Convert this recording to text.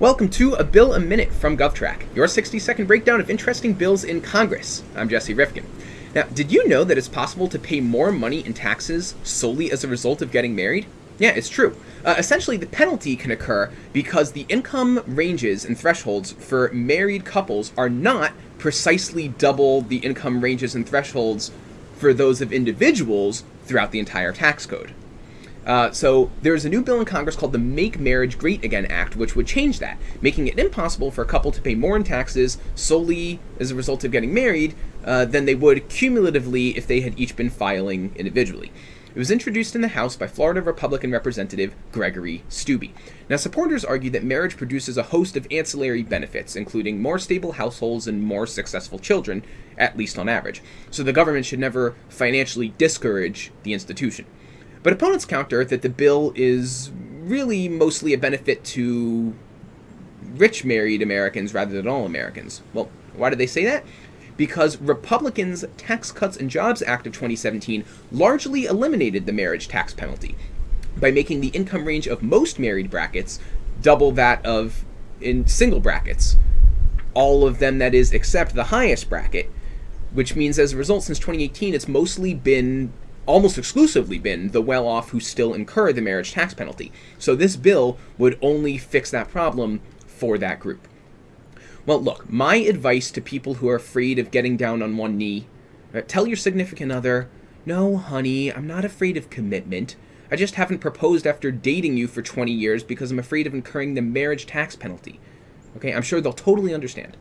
Welcome to A Bill a Minute from GovTrack, your 60 second breakdown of interesting bills in Congress. I'm Jesse Rifkin. Now, did you know that it's possible to pay more money in taxes solely as a result of getting married? Yeah, it's true. Uh, essentially, the penalty can occur because the income ranges and thresholds for married couples are not precisely double the income ranges and thresholds for those of individuals throughout the entire tax code. Uh, so there's a new bill in Congress called the Make Marriage Great Again Act, which would change that, making it impossible for a couple to pay more in taxes solely as a result of getting married uh, than they would cumulatively if they had each been filing individually. It was introduced in the House by Florida Republican Representative Gregory Steube. Now, supporters argue that marriage produces a host of ancillary benefits, including more stable households and more successful children, at least on average. So the government should never financially discourage the institution. But opponents counter that the bill is really mostly a benefit to rich married Americans rather than all Americans. Well, why do they say that? Because Republicans' Tax Cuts and Jobs Act of 2017 largely eliminated the marriage tax penalty by making the income range of most married brackets double that of in single brackets. All of them, that is, except the highest bracket, which means as a result, since 2018, it's mostly been almost exclusively been the well off who still incur the marriage tax penalty. So this bill would only fix that problem for that group. Well, look, my advice to people who are afraid of getting down on one knee uh, tell your significant other, no, honey, I'm not afraid of commitment. I just haven't proposed after dating you for 20 years because I'm afraid of incurring the marriage tax penalty. Okay, I'm sure they'll totally understand.